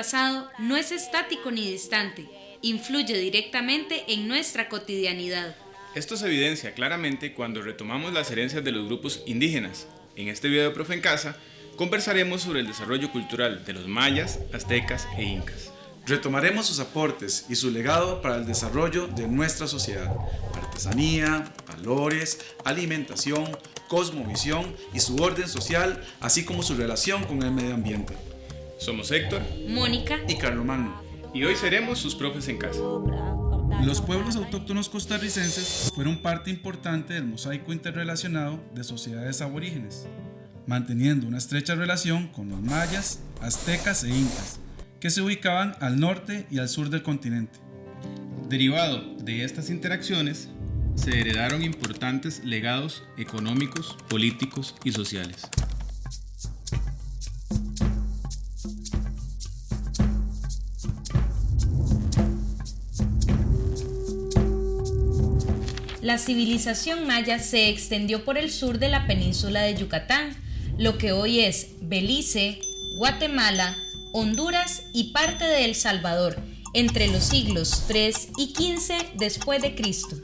Pasado no es estático ni distante, influye directamente en nuestra cotidianidad. Esto se evidencia claramente cuando retomamos las herencias de los grupos indígenas. En este video de Profe en Casa conversaremos sobre el desarrollo cultural de los mayas, aztecas e incas. Retomaremos sus aportes y su legado para el desarrollo de nuestra sociedad, artesanía, valores, alimentación, cosmovisión y su orden social, así como su relación con el medio ambiente. Somos Héctor, Mónica y Carlomagno, y hoy seremos sus profes en casa. Los pueblos autóctonos costarricenses fueron parte importante del mosaico interrelacionado de sociedades aborígenes, manteniendo una estrecha relación con los mayas, aztecas e incas, que se ubicaban al norte y al sur del continente. Derivado de estas interacciones, se heredaron importantes legados económicos, políticos y sociales. La civilización maya se extendió por el sur de la península de Yucatán, lo que hoy es Belice, Guatemala, Honduras y parte de El Salvador, entre los siglos 3 y 15 después de Cristo.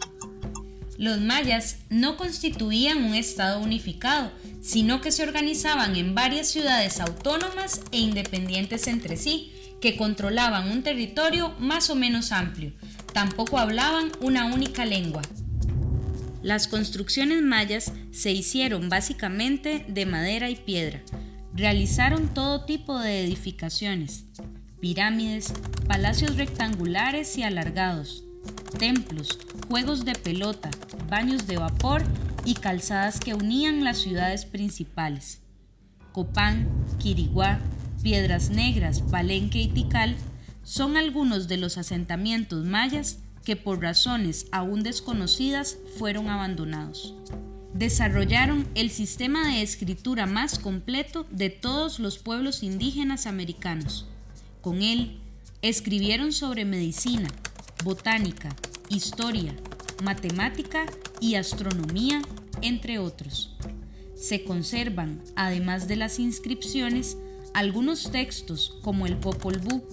Los mayas no constituían un estado unificado, sino que se organizaban en varias ciudades autónomas e independientes entre sí, que controlaban un territorio más o menos amplio. Tampoco hablaban una única lengua. Las construcciones mayas se hicieron básicamente de madera y piedra. Realizaron todo tipo de edificaciones, pirámides, palacios rectangulares y alargados, templos, juegos de pelota, baños de vapor y calzadas que unían las ciudades principales. Copán, Quiriguá, Piedras Negras, Palenque y Tikal son algunos de los asentamientos mayas que por razones aún desconocidas fueron abandonados. Desarrollaron el sistema de escritura más completo de todos los pueblos indígenas americanos. Con él, escribieron sobre medicina, botánica, historia, matemática y astronomía, entre otros. Se conservan, además de las inscripciones, algunos textos como el Popol Vuh,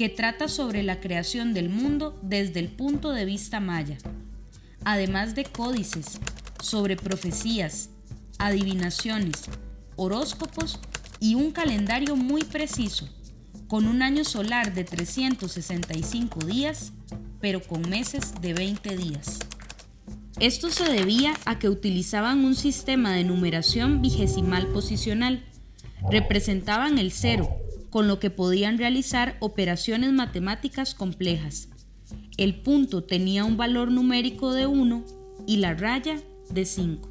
que trata sobre la creación del mundo desde el punto de vista maya, además de códices sobre profecías, adivinaciones, horóscopos y un calendario muy preciso, con un año solar de 365 días pero con meses de 20 días. Esto se debía a que utilizaban un sistema de numeración vigesimal posicional. Representaban el cero, con lo que podían realizar operaciones matemáticas complejas. El punto tenía un valor numérico de 1 y la raya de 5.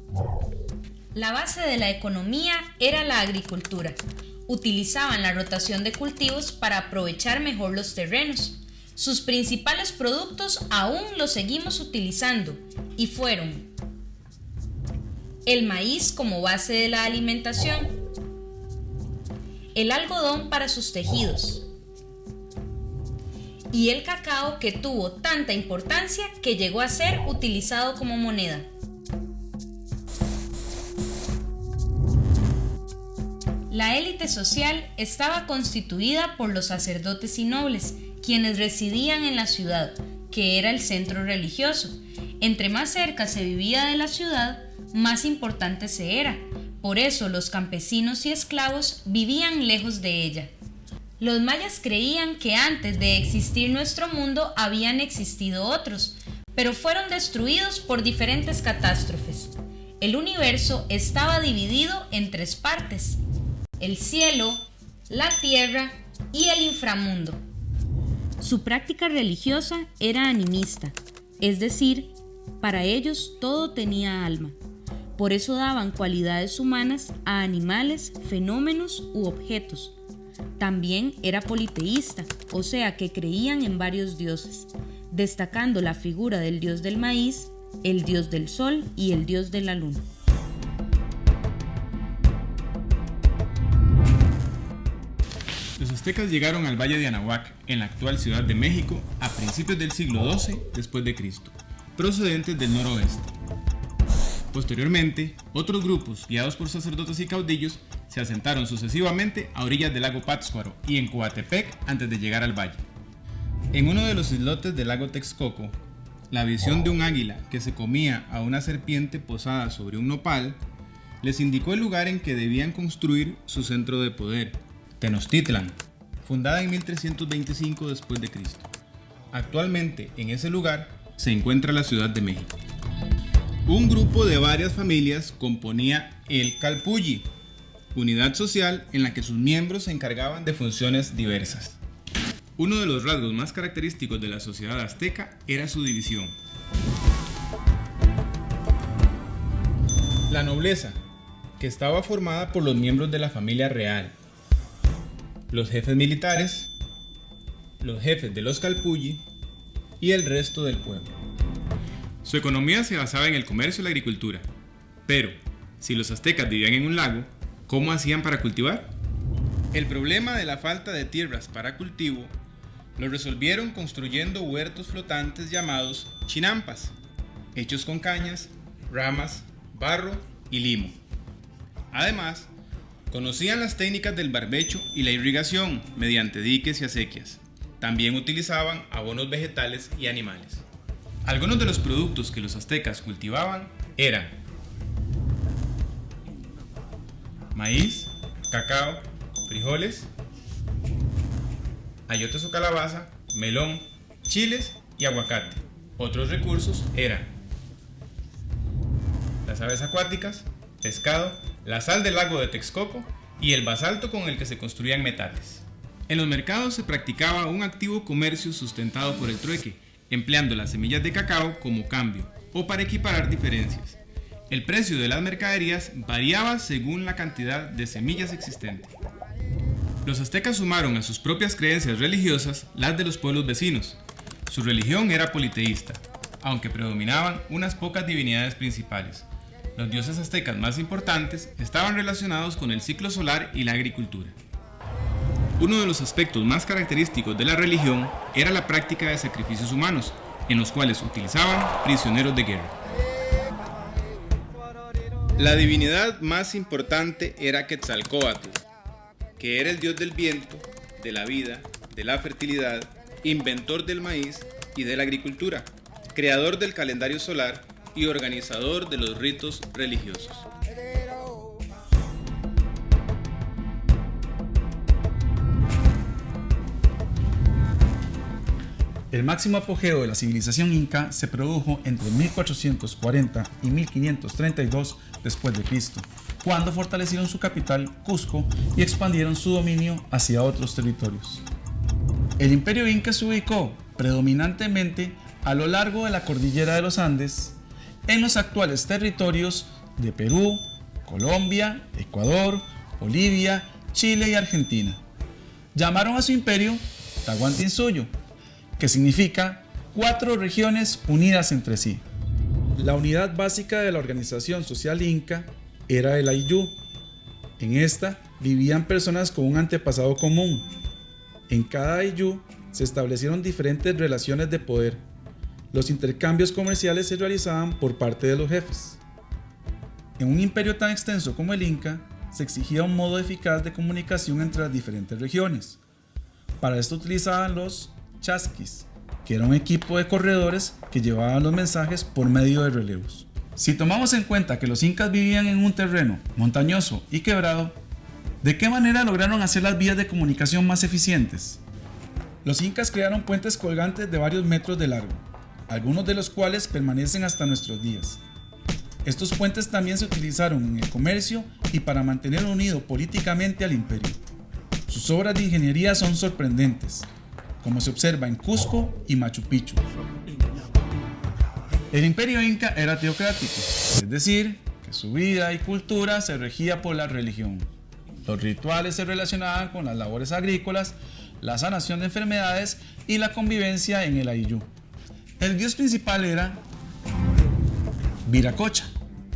La base de la economía era la agricultura. Utilizaban la rotación de cultivos para aprovechar mejor los terrenos. Sus principales productos aún los seguimos utilizando y fueron el maíz como base de la alimentación, el algodón para sus tejidos y el cacao que tuvo tanta importancia que llegó a ser utilizado como moneda. La élite social estaba constituida por los sacerdotes y nobles, quienes residían en la ciudad, que era el centro religioso. Entre más cerca se vivía de la ciudad, más importante se era. Por eso los campesinos y esclavos vivían lejos de ella. Los mayas creían que antes de existir nuestro mundo habían existido otros, pero fueron destruidos por diferentes catástrofes. El universo estaba dividido en tres partes, el cielo, la tierra y el inframundo. Su práctica religiosa era animista, es decir, para ellos todo tenía alma. Por eso daban cualidades humanas a animales, fenómenos u objetos. También era politeísta, o sea que creían en varios dioses, destacando la figura del dios del maíz, el dios del sol y el dios de la luna. Los aztecas llegaron al valle de Anahuac, en la actual Ciudad de México, a principios del siglo XII después de Cristo, procedentes del noroeste. Posteriormente, otros grupos, guiados por sacerdotes y caudillos, se asentaron sucesivamente a orillas del lago Pátzcuaro y en Coatepec antes de llegar al valle. En uno de los islotes del lago Texcoco, la visión de un águila que se comía a una serpiente posada sobre un nopal les indicó el lugar en que debían construir su centro de poder, Tenochtitlan, fundada en 1325 después. Actualmente en ese lugar se encuentra la Ciudad de México. Un grupo de varias familias componía el Calpulli, unidad social en la que sus miembros se encargaban de funciones diversas. Uno de los rasgos más característicos de la sociedad azteca era su división. La nobleza, que estaba formada por los miembros de la familia real, los jefes militares, los jefes de los Calpulli y el resto del pueblo. Su economía se basaba en el comercio y la agricultura. Pero, si los aztecas vivían en un lago, ¿cómo hacían para cultivar? El problema de la falta de tierras para cultivo lo resolvieron construyendo huertos flotantes llamados chinampas, hechos con cañas, ramas, barro y limo. Además, conocían las técnicas del barbecho y la irrigación mediante diques y acequias. También utilizaban abonos vegetales y animales. Algunos de los productos que los aztecas cultivaban eran maíz, cacao, frijoles, ayotes o calabaza, melón, chiles y aguacate. Otros recursos eran las aves acuáticas, pescado, la sal del lago de Texcoco y el basalto con el que se construían metales. En los mercados se practicaba un activo comercio sustentado por el trueque, empleando las semillas de cacao como cambio o para equiparar diferencias. El precio de las mercaderías variaba según la cantidad de semillas existente. Los aztecas sumaron a sus propias creencias religiosas las de los pueblos vecinos. Su religión era politeísta, aunque predominaban unas pocas divinidades principales. Los dioses aztecas más importantes estaban relacionados con el ciclo solar y la agricultura. Uno de los aspectos más característicos de la religión era la práctica de sacrificios humanos, en los cuales utilizaban prisioneros de guerra. La divinidad más importante era Quetzalcóatl, que era el dios del viento, de la vida, de la fertilidad, inventor del maíz y de la agricultura, creador del calendario solar y organizador de los ritos religiosos. El máximo apogeo de la civilización inca se produjo entre 1440 y 1532 después de Cristo, cuando fortalecieron su capital, Cusco, y expandieron su dominio hacia otros territorios. El imperio inca se ubicó predominantemente a lo largo de la cordillera de los Andes, en los actuales territorios de Perú, Colombia, Ecuador, Bolivia, Chile y Argentina. Llamaron a su imperio Tahuantinsuyo, que significa cuatro regiones unidas entre sí. La unidad básica de la organización social inca era el Ayllu. En esta vivían personas con un antepasado común. En cada Ayllu se establecieron diferentes relaciones de poder. Los intercambios comerciales se realizaban por parte de los jefes. En un imperio tan extenso como el Inca, se exigía un modo eficaz de comunicación entre las diferentes regiones. Para esto utilizaban los chasquis, que era un equipo de corredores que llevaban los mensajes por medio de relevos. Si tomamos en cuenta que los incas vivían en un terreno montañoso y quebrado, ¿de qué manera lograron hacer las vías de comunicación más eficientes? Los incas crearon puentes colgantes de varios metros de largo, algunos de los cuales permanecen hasta nuestros días. Estos puentes también se utilizaron en el comercio y para mantener unido políticamente al imperio. Sus obras de ingeniería son sorprendentes, como se observa en Cusco y Machu Picchu. El imperio inca era teocrático, es decir, que su vida y cultura se regía por la religión. Los rituales se relacionaban con las labores agrícolas, la sanación de enfermedades y la convivencia en el Ayllu. El dios principal era Viracocha,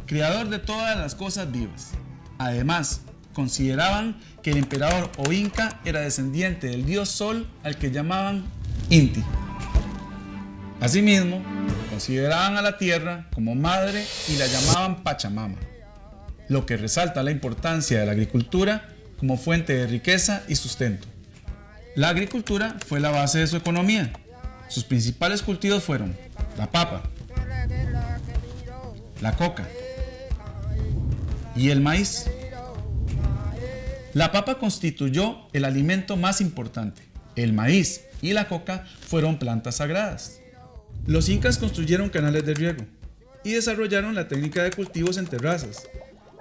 creador de todas las cosas vivas. Además, consideraban que el emperador o inca era descendiente del dios Sol al que llamaban Inti. Asimismo, consideraban a la tierra como madre y la llamaban Pachamama, lo que resalta la importancia de la agricultura como fuente de riqueza y sustento. La agricultura fue la base de su economía. Sus principales cultivos fueron la papa, la coca y el maíz. La papa constituyó el alimento más importante. El maíz y la coca fueron plantas sagradas. Los incas construyeron canales de riego y desarrollaron la técnica de cultivos en terrazas,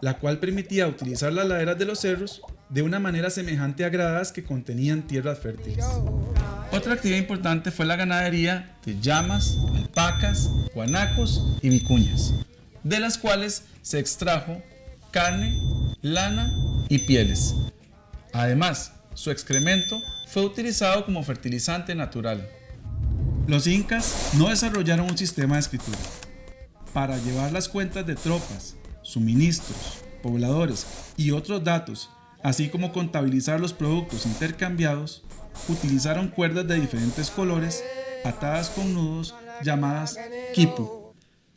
la cual permitía utilizar las laderas de los cerros de una manera semejante a gradas que contenían tierras fértiles. Otra actividad importante fue la ganadería de llamas, alpacas, guanacos y vicuñas, de las cuales se extrajo carne, lana y pieles. Además, su excremento fue utilizado como fertilizante natural. Los incas no desarrollaron un sistema de escritura. Para llevar las cuentas de tropas, suministros, pobladores y otros datos, así como contabilizar los productos intercambiados, utilizaron cuerdas de diferentes colores atadas con nudos llamadas quipu.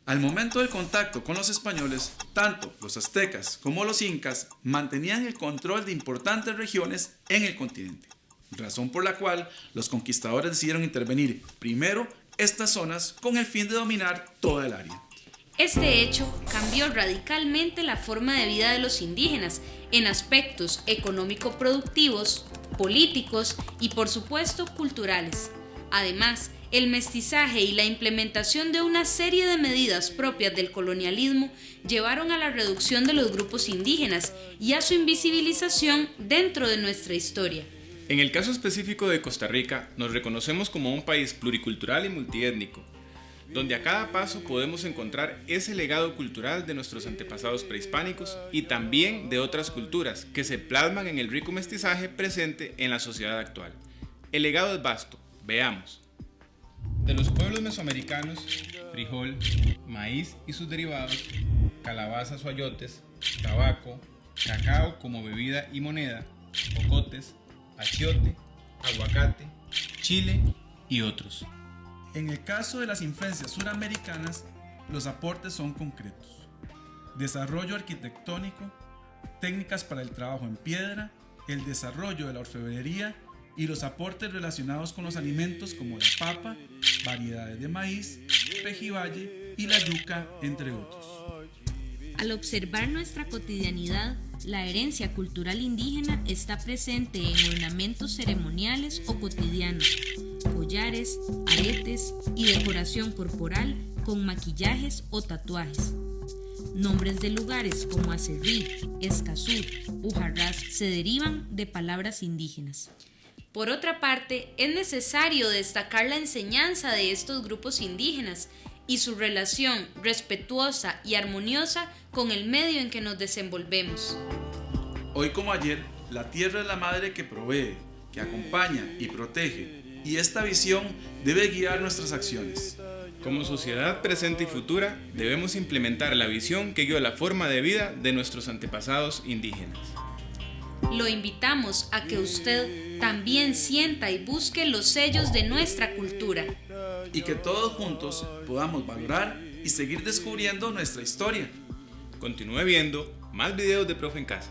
Al momento del contacto con los españoles, tanto los aztecas como los incas mantenían el control de importantes regiones en el continente, razón por la cual los conquistadores decidieron intervenir primero estas zonas con el fin de dominar toda el área. Este hecho cambió radicalmente la forma de vida de los indígenas en aspectos económico-productivos, políticos y por supuesto culturales. Además, el mestizaje y la implementación de una serie de medidas propias del colonialismo llevaron a la reducción de los grupos indígenas y a su invisibilización dentro de nuestra historia. En el caso específico de Costa Rica, nos reconocemos como un país pluricultural y multiétnico, donde a cada paso podemos encontrar ese legado cultural de nuestros antepasados prehispánicos y también de otras culturas que se plasman en el rico mestizaje presente en la sociedad actual. El legado es vasto, veamos. De los pueblos mesoamericanos, frijol, maíz y sus derivados, calabazas o ayotes, tabaco, cacao como bebida y moneda, cocotes, achiote, aguacate, chile y otros. En el caso de las influencias suramericanas, los aportes son concretos. Desarrollo arquitectónico, técnicas para el trabajo en piedra, el desarrollo de la orfebrería y los aportes relacionados con los alimentos como la papa, variedades de maíz, pejibaye y la yuca, entre otros. Al observar nuestra cotidianidad, la herencia cultural indígena está presente en ornamentos ceremoniales o cotidianos, collares, aretes y decoración corporal con maquillajes o tatuajes. Nombres de lugares como Acerrí, Escazú, Ujarrás se derivan de palabras indígenas. Por otra parte, es necesario destacar la enseñanza de estos grupos indígenas y su relación respetuosa y armoniosa con el medio en que nos desenvolvemos. Hoy como ayer, la tierra es la madre que provee, que acompaña y protege, y esta visión debe guiar nuestras acciones. Como sociedad presente y futura, debemos implementar la visión que guió la forma de vida de nuestros antepasados indígenas. Lo invitamos a que usted también sienta y busque los sellos de nuestra cultura. Y que todos juntos podamos valorar y seguir descubriendo nuestra historia. Continúe viendo más videos de Profe en Casa.